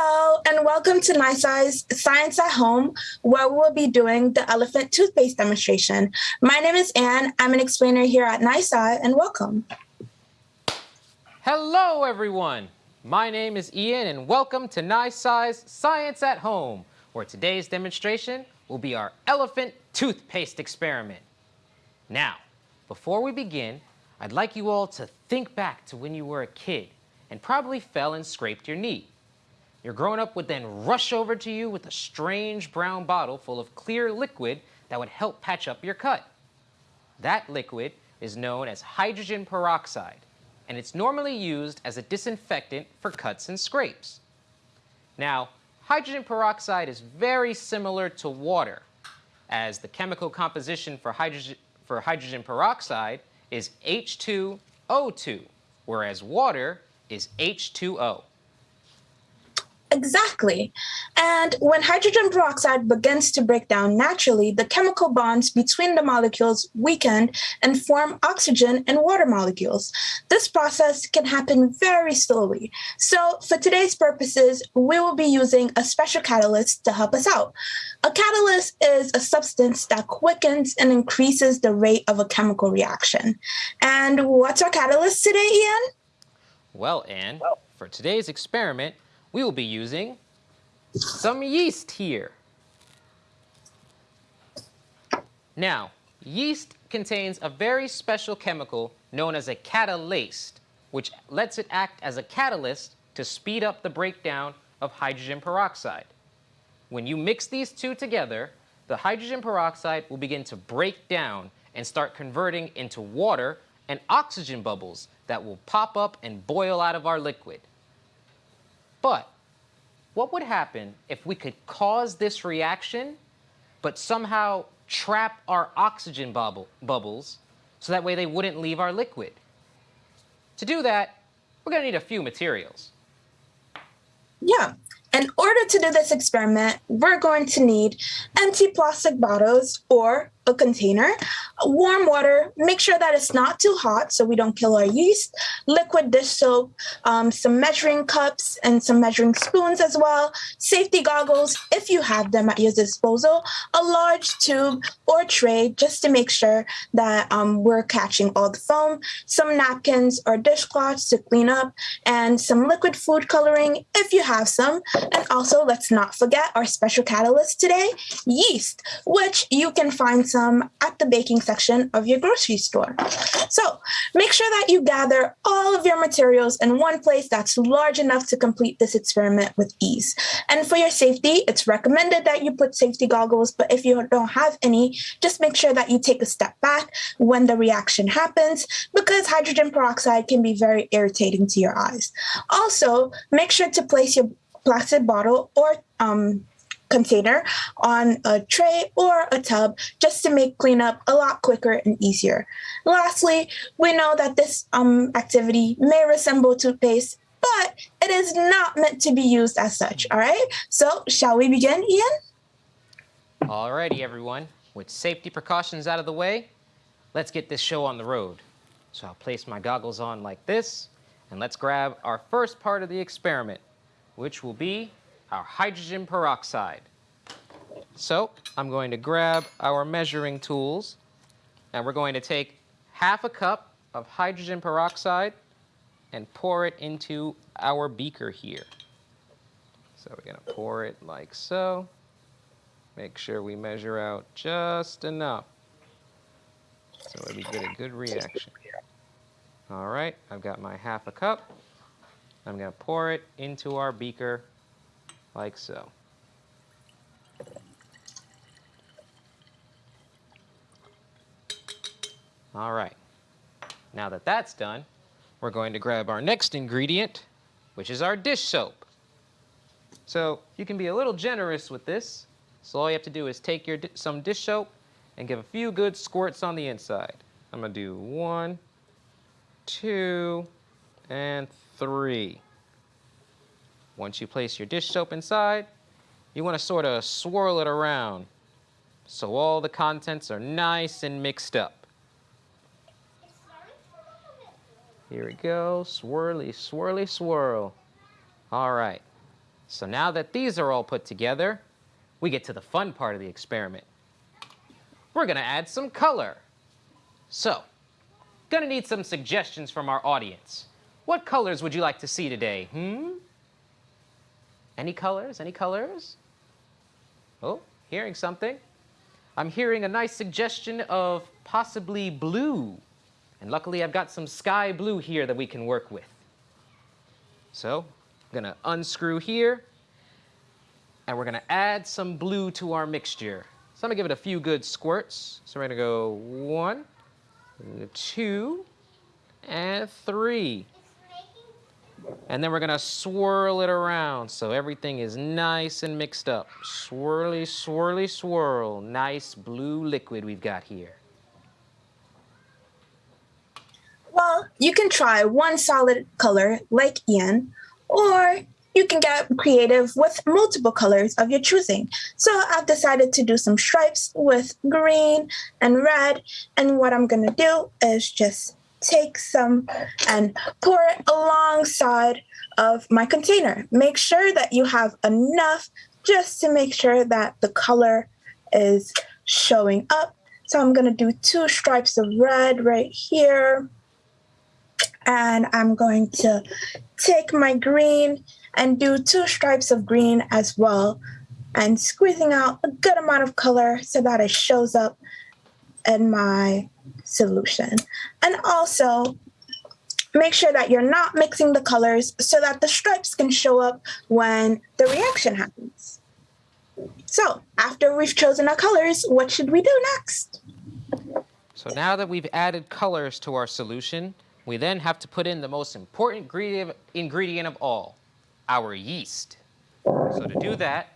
Hello, and welcome to NYSCI's Science at Home, where we'll be doing the elephant toothpaste demonstration. My name is Anne. I'm an explainer here at NYSCI, and welcome. Hello, everyone. My name is Ian, and welcome to NYSCI's Science at Home, where today's demonstration will be our elephant toothpaste experiment. Now, before we begin, I'd like you all to think back to when you were a kid and probably fell and scraped your knee. Your grown-up would then rush over to you with a strange brown bottle full of clear liquid that would help patch up your cut. That liquid is known as hydrogen peroxide, and it's normally used as a disinfectant for cuts and scrapes. Now, hydrogen peroxide is very similar to water, as the chemical composition for hydrogen, for hydrogen peroxide is H2O2, whereas water is H2O. Exactly. And when hydrogen peroxide begins to break down naturally, the chemical bonds between the molecules weaken and form oxygen and water molecules. This process can happen very slowly. So for today's purposes, we will be using a special catalyst to help us out. A catalyst is a substance that quickens and increases the rate of a chemical reaction. And what's our catalyst today, Ian? Well, Anne, for today's experiment, we will be using some yeast here. Now, yeast contains a very special chemical known as a catalase, which lets it act as a catalyst to speed up the breakdown of hydrogen peroxide. When you mix these two together, the hydrogen peroxide will begin to break down and start converting into water and oxygen bubbles that will pop up and boil out of our liquid. But what would happen if we could cause this reaction, but somehow trap our oxygen bubble, bubbles so that way they wouldn't leave our liquid? To do that, we're going to need a few materials. Yeah. In order to do this experiment, we're going to need empty plastic bottles or a container, warm water, make sure that it's not too hot so we don't kill our yeast, liquid dish soap, um, some measuring cups and some measuring spoons as well, safety goggles if you have them at your disposal, a large tube or tray just to make sure that um, we're catching all the foam, some napkins or dishcloths to clean up, and some liquid food coloring if you have some. And also, let's not forget our special catalyst today, yeast, which you can find some some at the baking section of your grocery store. So make sure that you gather all of your materials in one place that's large enough to complete this experiment with ease. And for your safety, it's recommended that you put safety goggles, but if you don't have any, just make sure that you take a step back when the reaction happens because hydrogen peroxide can be very irritating to your eyes. Also, make sure to place your plastic bottle or um, container on a tray or a tub just to make cleanup a lot quicker and easier. Lastly, we know that this um, activity may resemble toothpaste, but it is not meant to be used as such, all right? So shall we begin, Ian? Alrighty, everyone. With safety precautions out of the way, let's get this show on the road. So I'll place my goggles on like this, and let's grab our first part of the experiment, which will be our hydrogen peroxide. So I'm going to grab our measuring tools and we're going to take half a cup of hydrogen peroxide and pour it into our beaker here. So we're going to pour it like so. Make sure we measure out just enough so we get a good reaction. All right, I've got my half a cup. I'm going to pour it into our beaker like so. All right. Now that that's done, we're going to grab our next ingredient, which is our dish soap. So you can be a little generous with this. So all you have to do is take your some dish soap and give a few good squirts on the inside. I'm gonna do one, two, and three. Once you place your dish soap inside, you want to sort of swirl it around so all the contents are nice and mixed up. Here we go, swirly, swirly, swirl. All right. So now that these are all put together, we get to the fun part of the experiment. We're gonna add some color. So, gonna need some suggestions from our audience. What colors would you like to see today, hmm? Any colors, any colors? Oh, hearing something. I'm hearing a nice suggestion of possibly blue. And luckily I've got some sky blue here that we can work with. So, I'm gonna unscrew here, and we're gonna add some blue to our mixture. So I'm gonna give it a few good squirts. So we're gonna go one, two, and three. And then we're gonna swirl it around so everything is nice and mixed up. Swirly, swirly, swirl. Nice blue liquid we've got here. Well, you can try one solid color like Ian, or you can get creative with multiple colors of your choosing. So I've decided to do some stripes with green and red. And what I'm gonna do is just take some and pour it alongside of my container. Make sure that you have enough just to make sure that the color is showing up. So I'm gonna do two stripes of red right here. And I'm going to take my green and do two stripes of green as well and squeezing out a good amount of color so that it shows up in my solution. And also make sure that you're not mixing the colors so that the stripes can show up when the reaction happens. So after we've chosen our colors, what should we do next? So now that we've added colors to our solution, we then have to put in the most important ingredient, of all, our yeast. So to do that,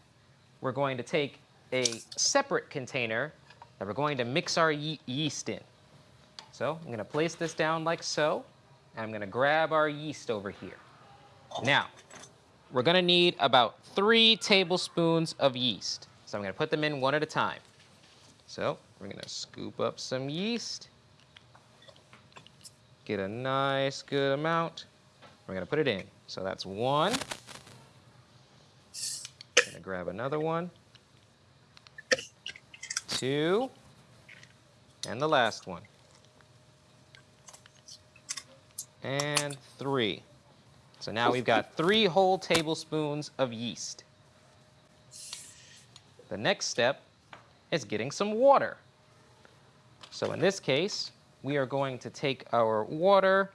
we're going to take a separate container that we're going to mix our ye yeast in. So I'm gonna place this down like so, and I'm gonna grab our yeast over here. Now, we're gonna need about three tablespoons of yeast. So I'm gonna put them in one at a time. So we're gonna scoop up some yeast, get a nice good amount. We're gonna put it in. So that's one. I'm Gonna grab another one. Two. And the last one. And three. So now we've got three whole tablespoons of yeast. The next step is getting some water. So in this case, we are going to take our water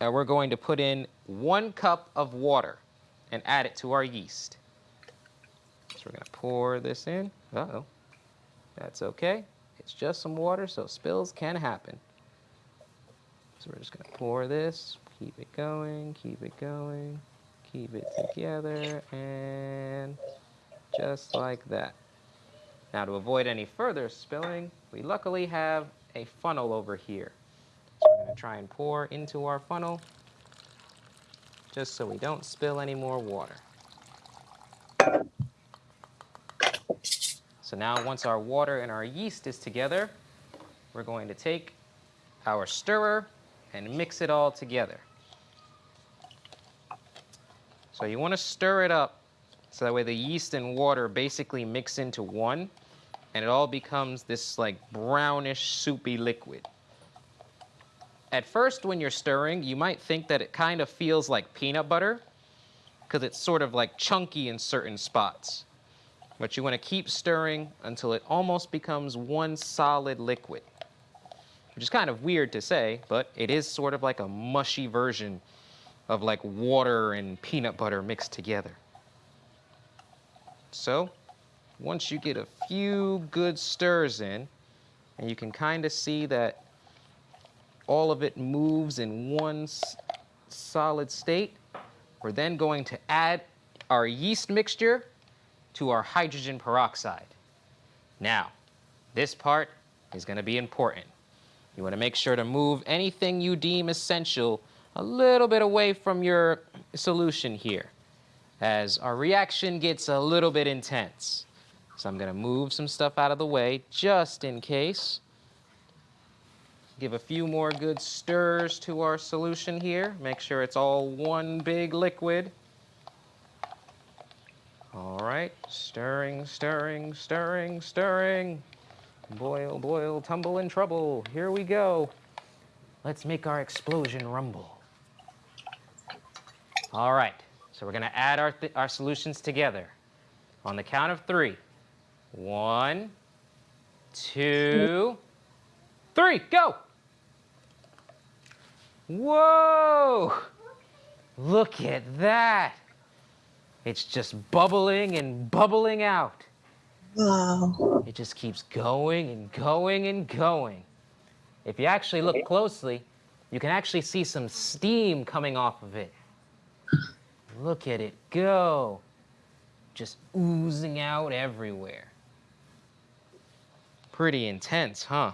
and we're going to put in one cup of water and add it to our yeast. So we're going to pour this in. Uh-oh. That's okay. It's just some water, so spills can happen. So we're just going to pour this, keep it going, keep it going, keep it together, and just like that. Now to avoid any further spilling, we luckily have a funnel over here. So we're going to try and pour into our funnel just so we don't spill any more water. So now once our water and our yeast is together, we're going to take our stirrer and mix it all together. So you want to stir it up so that way the yeast and water basically mix into one and it all becomes this like brownish soupy liquid. At first when you're stirring, you might think that it kind of feels like peanut butter because it's sort of like chunky in certain spots. But you want to keep stirring until it almost becomes one solid liquid which is kind of weird to say, but it is sort of like a mushy version of like water and peanut butter mixed together. So once you get a few good stirs in, and you can kind of see that all of it moves in one solid state, we're then going to add our yeast mixture to our hydrogen peroxide. Now, this part is going to be important. You want to make sure to move anything you deem essential a little bit away from your solution here as our reaction gets a little bit intense. So I'm going to move some stuff out of the way just in case. Give a few more good stirs to our solution here. Make sure it's all one big liquid. All right, stirring, stirring, stirring, stirring. Boil, boil, tumble in trouble. Here we go. Let's make our explosion rumble. All right, so we're gonna add our, our solutions together. On the count of three. One, two, three, go. Whoa, look at that. It's just bubbling and bubbling out. Wow. It just keeps going and going and going. If you actually look closely, you can actually see some steam coming off of it. Look at it go. Just oozing out everywhere. Pretty intense, huh?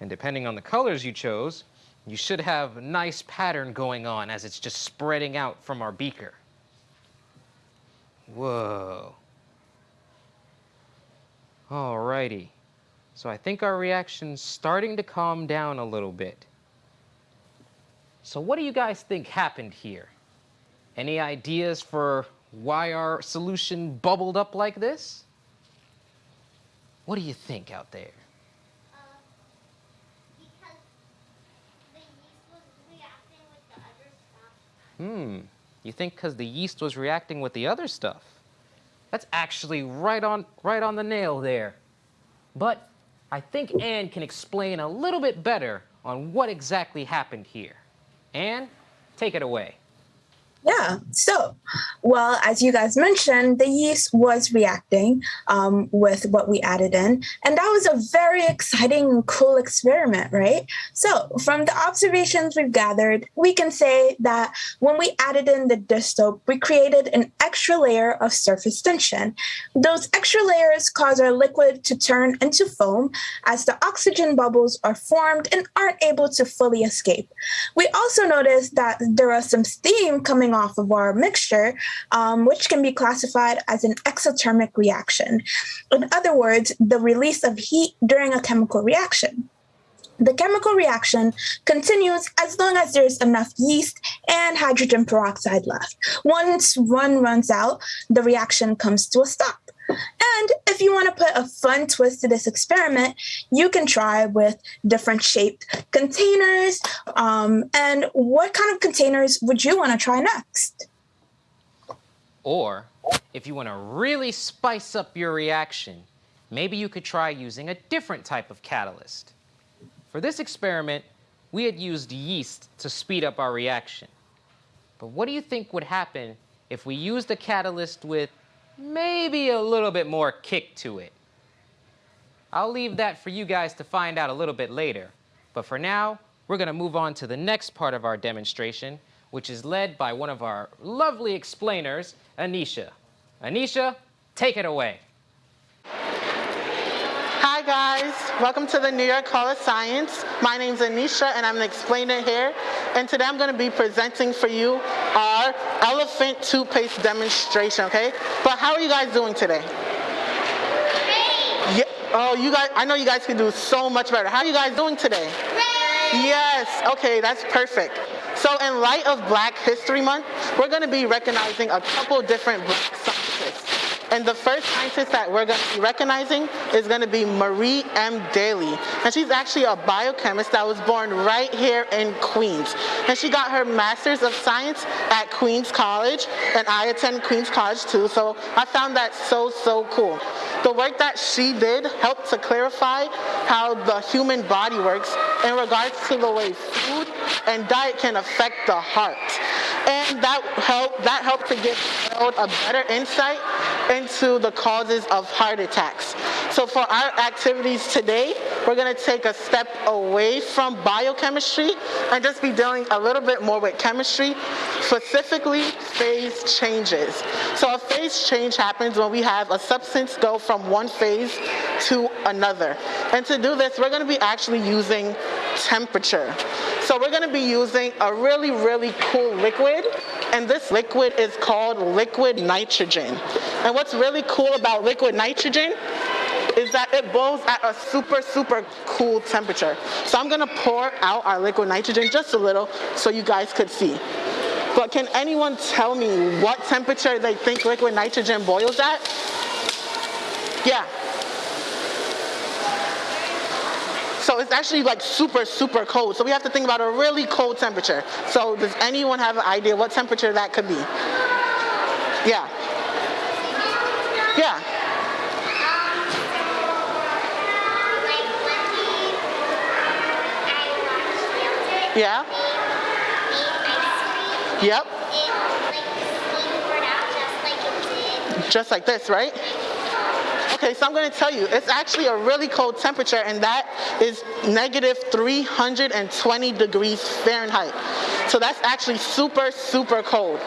And depending on the colors you chose, you should have a nice pattern going on as it's just spreading out from our beaker. Whoa. Alrighty. So I think our reaction's starting to calm down a little bit. So what do you guys think happened here? Any ideas for why our solution bubbled up like this? What do you think out there? Uh, the yeast was reacting with the. Hmm, you think because the yeast was reacting with the other stuff? That's actually right on, right on the nail there. But I think Anne can explain a little bit better on what exactly happened here. Anne, take it away. Yeah. So, well, as you guys mentioned, the yeast was reacting um, with what we added in. And that was a very exciting cool experiment, right? So, from the observations we've gathered, we can say that when we added in the dish soap, we created an extra layer of surface tension. Those extra layers cause our liquid to turn into foam as the oxygen bubbles are formed and aren't able to fully escape. We also noticed that there was some steam coming off of our mixture, um, which can be classified as an exothermic reaction. In other words, the release of heat during a chemical reaction. The chemical reaction continues as long as there's enough yeast and hydrogen peroxide left. Once one runs out, the reaction comes to a stop. And if you want to put a fun twist to this experiment, you can try with different shaped containers. Um, and what kind of containers would you want to try next? Or if you want to really spice up your reaction, maybe you could try using a different type of catalyst. For this experiment, we had used yeast to speed up our reaction. But what do you think would happen if we used a catalyst with maybe a little bit more kick to it? I'll leave that for you guys to find out a little bit later. But for now, we're gonna move on to the next part of our demonstration, which is led by one of our lovely explainers, Anisha. Anisha, take it away. Hi guys, welcome to the New York Hall of Science. My name's Anisha and I'm an explainer here. And today I'm gonna be presenting for you our elephant toothpaste demonstration, okay? But how are you guys doing today? Great! Yeah, oh, you guys, I know you guys can do so much better. How are you guys doing today? Great! Yes, okay, that's perfect. So in light of Black History Month, we're gonna be recognizing a couple different black scientists. And the first scientist that we're going to be recognizing is going to be Marie M. Daly. And she's actually a biochemist that was born right here in Queens. And she got her Master's of Science at Queens College, and I attend Queens College too, so I found that so, so cool. The work that she did helped to clarify how the human body works in regards to the way food and diet can affect the heart. And that helped, that helped to give a better insight into the causes of heart attacks. So for our activities today, we're gonna take a step away from biochemistry and just be dealing a little bit more with chemistry, specifically phase changes. So a phase change happens when we have a substance go from one phase to another. And to do this, we're gonna be actually using temperature. So we're gonna be using a really, really cool liquid, and this liquid is called liquid nitrogen. And what's really cool about liquid nitrogen is that it boils at a super, super cool temperature. So I'm gonna pour out our liquid nitrogen just a little so you guys could see. but can anyone tell me what temperature they think liquid nitrogen boils at? Yeah. So it's actually like super, super cold. So we have to think about a really cold temperature. So does anyone have an idea what temperature that could be? Yeah. Yeah. Yeah. Yep. Just like this, right? Okay, so I'm going to tell you, it's actually a really cold temperature, and that is negative 320 degrees Fahrenheit. So that's actually super, super cold.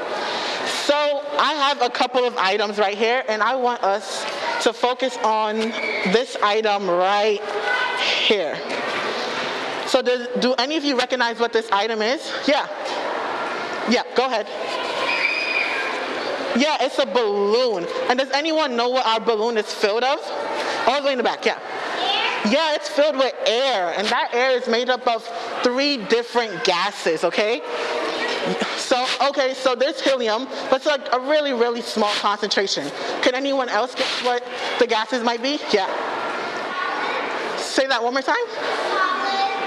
So I have a couple of items right here, and I want us to focus on this item right here. So does, do any of you recognize what this item is? Yeah. Yeah, go ahead. Yeah, it's a balloon. And does anyone know what our balloon is filled of? All the way in the back, yeah. Yeah, it's filled with air, and that air is made up of three different gases, okay? So, okay, so there's helium, but it's like a really, really small concentration. Can anyone else guess what the gases might be? Yeah. Say that one more time.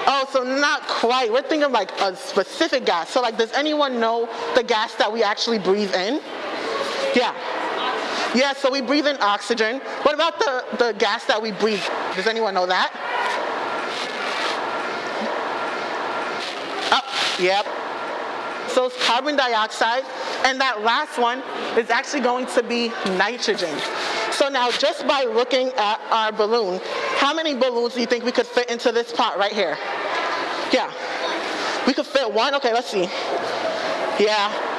Oh, so not quite. We're thinking like a specific gas. So like, does anyone know the gas that we actually breathe in? Yeah. Yeah, so we breathe in oxygen. What about the, the gas that we breathe? Does anyone know that? Oh, yep. So it's carbon dioxide. And that last one is actually going to be nitrogen. So now just by looking at our balloon, how many balloons do you think we could fit into this pot right here? Yeah. We could fit one? Okay, let's see. Yeah.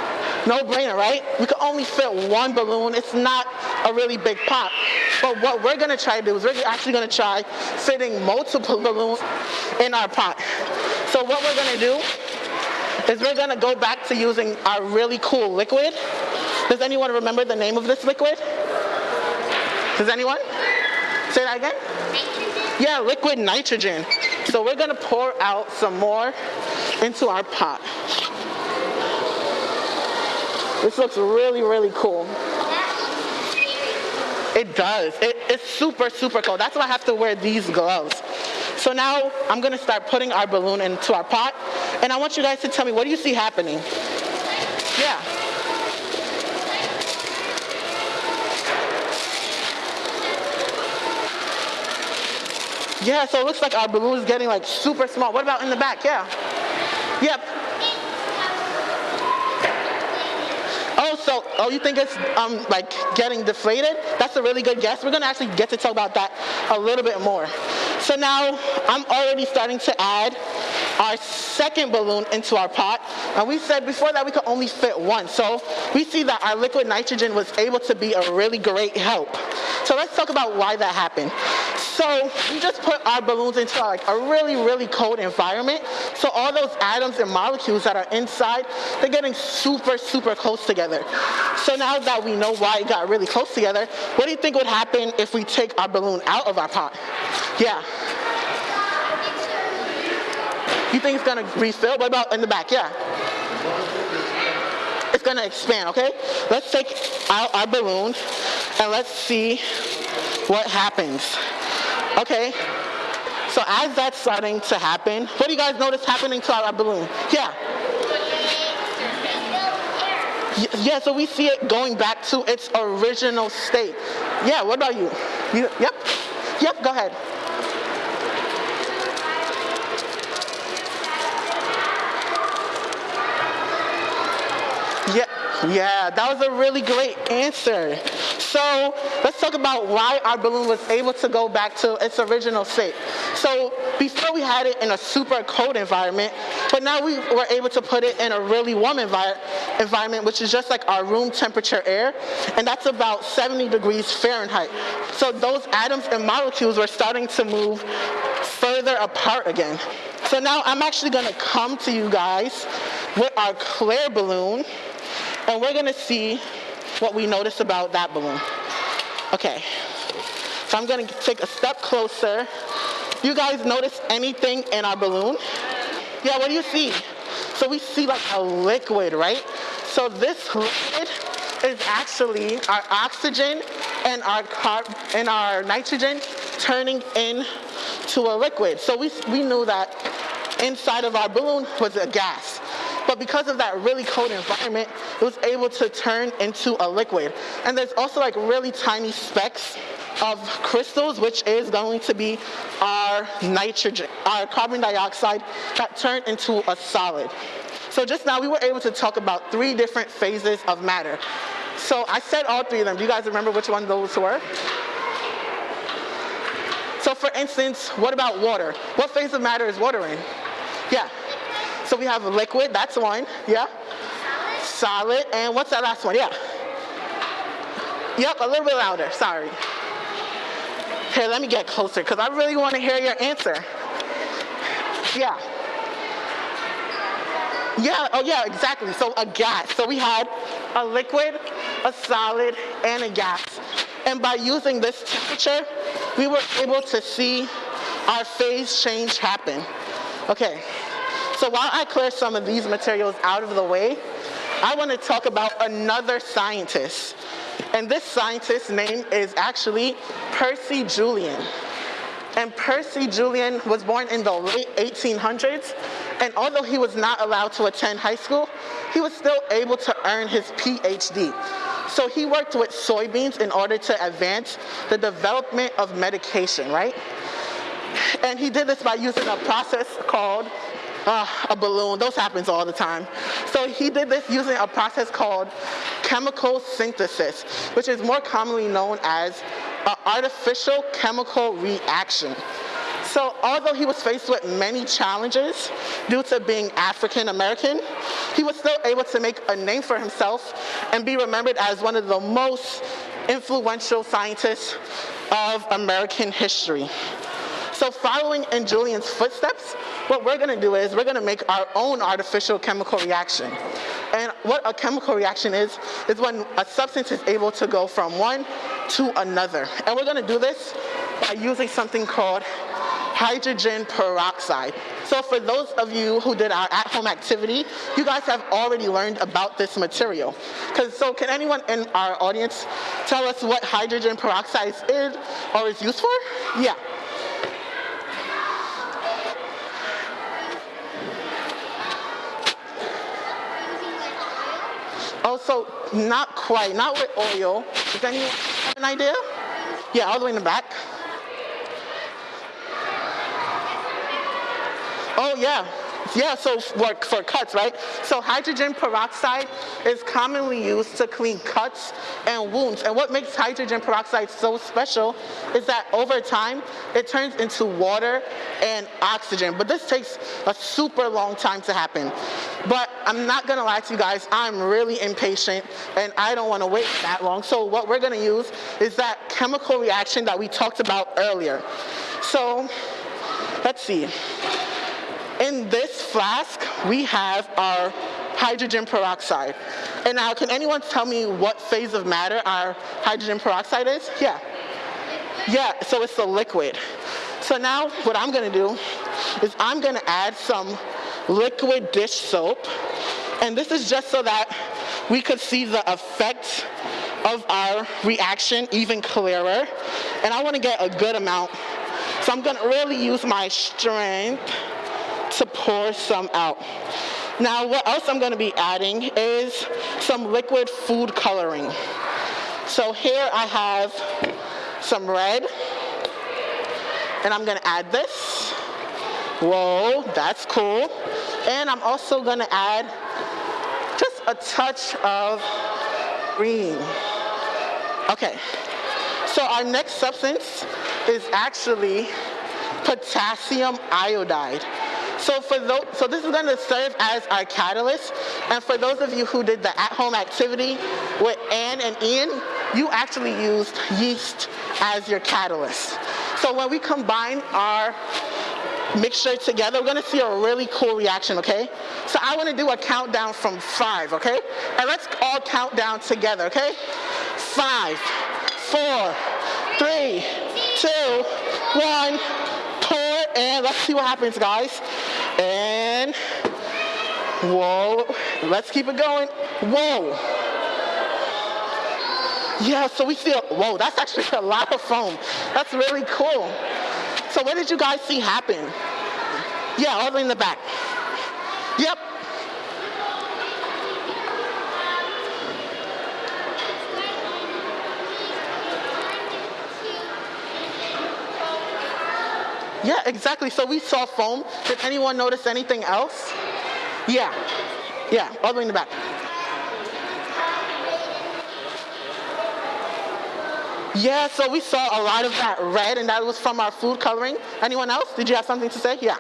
No brainer, right? We could only fit one balloon. It's not a really big pot. But what we're gonna try to do is we're actually gonna try fitting multiple balloons in our pot. So what we're gonna do is we're gonna go back to using our really cool liquid. Does anyone remember the name of this liquid? Does anyone? Say that again? Nitrogen? Yeah, liquid nitrogen. So we're gonna pour out some more into our pot. This looks really, really cool. It does. It, it's super, super cold. That's why I have to wear these gloves. So now I'm gonna start putting our balloon into our pot, and I want you guys to tell me what do you see happening? Yeah. Yeah, so it looks like our balloon is getting like super small. What about in the back? Yeah. Yep. Oh, so oh, you think it's um like getting deflated? That's a really good guess. We're gonna actually get to talk about that a little bit more. So now I'm already starting to add our second balloon into our pot. And we said before that we could only fit one. So we see that our liquid nitrogen was able to be a really great help. So let's talk about why that happened. So we just put our balloons into like a really, really cold environment. So all those atoms and molecules that are inside, they're getting super, super close together. So now that we know why it got really close together, what do you think would happen if we take our balloon out of our pot? Yeah. You think it's gonna refill? What about in the back? Yeah. It's gonna expand, okay? Let's take out our balloon and let's see what happens. Okay. So as that's starting to happen, what do you guys notice happening to our balloon? Yeah. Yeah, so we see it going back to its original state. Yeah, what about you? you yep. Yep, go ahead. Yeah, that was a really great answer. So let's talk about why our balloon was able to go back to its original state. So before we had it in a super cold environment, but now we were able to put it in a really warm envir- environment, which is just like our room temperature air, and that's about 70 degrees Fahrenheit. So those atoms and molecules were starting to move further apart again. So now I'm actually gonna come to you guys with our clear balloon, and we're gonna see what we notice about that balloon. Okay, so I'm gonna take a step closer. You guys notice anything in our balloon? Yeah, what do you see? So we see like a liquid, right? So this liquid is actually our oxygen and our carb and our nitrogen turning into a liquid. So we, we knew that inside of our balloon was a gas. But because of that really cold environment, it was able to turn into a liquid. And there's also like really tiny specks of crystals, which is going to be our nitrogen, our carbon dioxide that turned into a solid. So just now we were able to talk about three different phases of matter. So I said all three of them. Do you guys remember which one those were? So for instance, what about water? What phase of matter is water in? Yeah. So we have a liquid, that's one. Yeah. Solid. And what's that last one? Yeah. Yep, a little bit louder, sorry. Here, let me get closer because I really want to hear your answer. Yeah. Yeah, oh yeah, exactly. So a gas. So we had a liquid, a solid, and a gas. And by using this temperature, we were able to see our phase change happen. Okay, so while I clear some of these materials out of the way, I want to talk about another scientist and this scientist's name is actually Percy Julian. And Percy Julian was born in the late 1800s, and although he was not allowed to attend high school, he was still able to earn his PhD. So he worked with soybeans in order to advance the development of medication, right? And he did this by using a process called uh, a balloon. Those happens all the time. So he did this using a process called chemical synthesis, which is more commonly known as an artificial chemical reaction. So although he was faced with many challenges due to being African American, he was still able to make a name for himself and be remembered as one of the most influential scientists of American history. So following in Julian's footsteps, what we're gonna do is we're gonna make our own artificial chemical reaction. And what a chemical reaction is, is when a substance is able to go from one to another. And we're gonna do this by using something called hydrogen peroxide. So for those of you who did our at-home activity, you guys have already learned about this material. So can anyone in our audience tell us what hydrogen peroxide is or is used for? Yeah. Also, not quite, not with oil. Does anyone have an idea? Yeah, all the way in the back. Oh yeah, yeah, so for, for cuts, right? So hydrogen peroxide is commonly used to clean cuts and wounds. And what makes hydrogen peroxide so special is that over time, it turns into water and oxygen. But this takes a super long time to happen. But I'm not gonna lie to you guys, I'm really impatient and I don't wanna wait that long. So what we're gonna use is that chemical reaction that we talked about earlier. So let's see. In this flask, we have our hydrogen peroxide. And now, can anyone tell me what phase of matter our hydrogen peroxide is? Yeah. Yeah, so it's a liquid. So now what I'm gonna do is I'm gonna add some liquid dish soap. And this is just so that we could see the effect of our reaction even clearer. And I wanna get a good amount. So I'm gonna really use my strength to pour some out. Now what else I'm gonna be adding is some liquid food coloring. So here I have some red, and I'm gonna add this. Whoa, that's cool. And I'm also gonna add a touch of green. Okay, so our next substance is actually potassium iodide. So for those, so this is going to serve as our catalyst. And for those of you who did the at-home activity with Anne and Ian, you actually used yeast as your catalyst. So when we combine our mixture together, we're gonna see a really cool reaction, okay? So I wanna do a countdown from five, okay? And let's all count down together, okay? Five, four, three, two, one, pour, and let's see what happens, guys. And, whoa, let's keep it going. Whoa. Yeah, so we see, a, whoa, that's actually a lot of foam. That's really cool. What did you guys see happen? Yeah, all the way in the back. Yep. Yeah, exactly. So we saw foam. Did anyone notice anything else? Yeah. Yeah, all the way in the back. Yeah, so we saw a lot of that red, and that was from our food coloring. Anyone else? Did you have something to say? Yeah.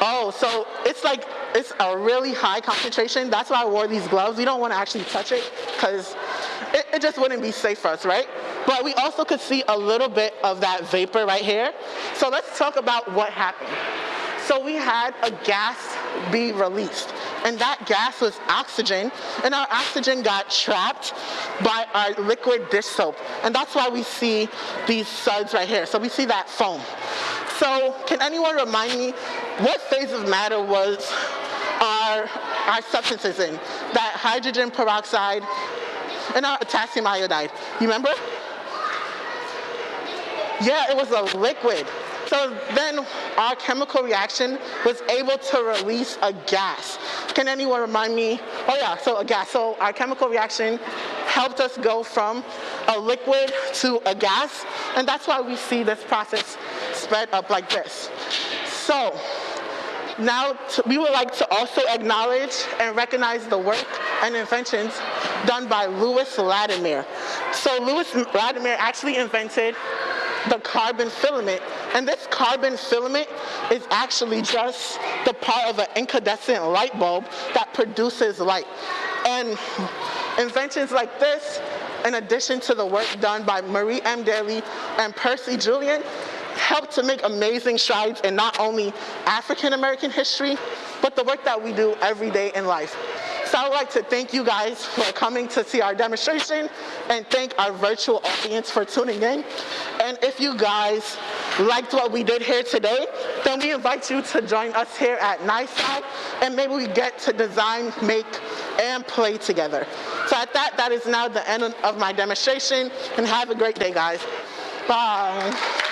Oh, so it's like it's a really high concentration. That's why I wore these gloves. We don't want to actually touch it because it, it just wouldn't be safe for us, right? But we also could see a little bit of that vapor right here. So let's talk about what happened. So we had a gas be released, and that gas was oxygen, and our oxygen got trapped by our liquid dish soap, and that's why we see these suds right here. So we see that foam. So can anyone remind me what phase of matter was our, our substances in? That hydrogen peroxide and our potassium iodide. You remember? Yeah, it was a liquid. So then our chemical reaction was able to release a gas. Can anyone remind me? Oh yeah, so a gas. So our chemical reaction helped us go from a liquid to a gas, and that's why we see this process spread up like this. So now we would like to also acknowledge and recognize the work and inventions done by Lewis Latimer. So Lewis Latimer actually invented the carbon filament. And this carbon filament is actually just the part of an incandescent light bulb that produces light. And inventions like this, in addition to the work done by Marie M. Daly and Percy Julian, help to make amazing strides in not only African American history, but the work that we do every day in life. So I would like to thank you guys for coming to see our demonstration and thank our virtual audience for tuning in. And if you guys liked what we did here today, then we invite you to join us here at NYSCI and maybe we get to design, make, and play together. So at that, that is now the end of my demonstration and have a great day, guys. Bye.